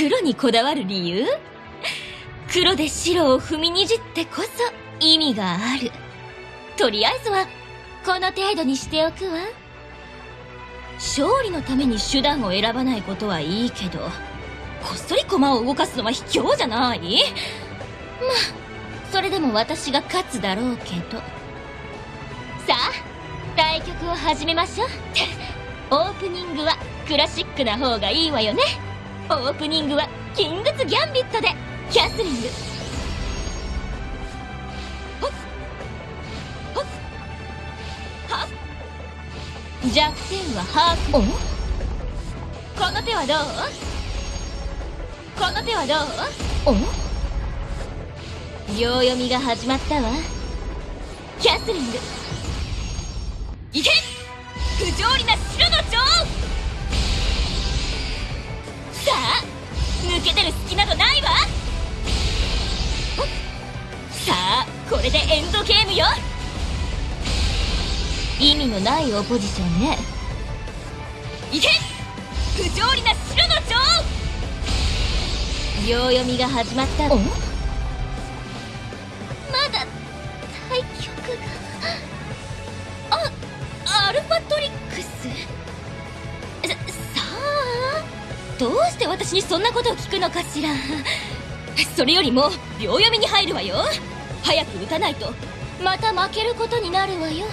黒にこだわる理由？黒で白を踏みにじってこそ意味がある。とりあえずはこの程度にしておくわ。勝利のために手段を選ばないことはいいけどこっそり駒を動かすのは卑怯じゃない？まあそれでも私が勝つだろうけど。さあ対局を始めましょう。オープニングはクラシックな方がいいわよね。オープニングはキングズ・ギャンビットでキャスリング。弱点はハーフ。この手はどう？この手はどう？秒読みが始まったわ。キャスリング抜け出る隙などないわ。さあこれでエンドゲームよ。意味のないオポジションね。いけ。不条理な白の女王秒読みが始まった。わまだ対局がどうして私にそんなことを聞くのかしら。それよりも秒読みに入るわよ。早く打たないと。また負けることになるわよ。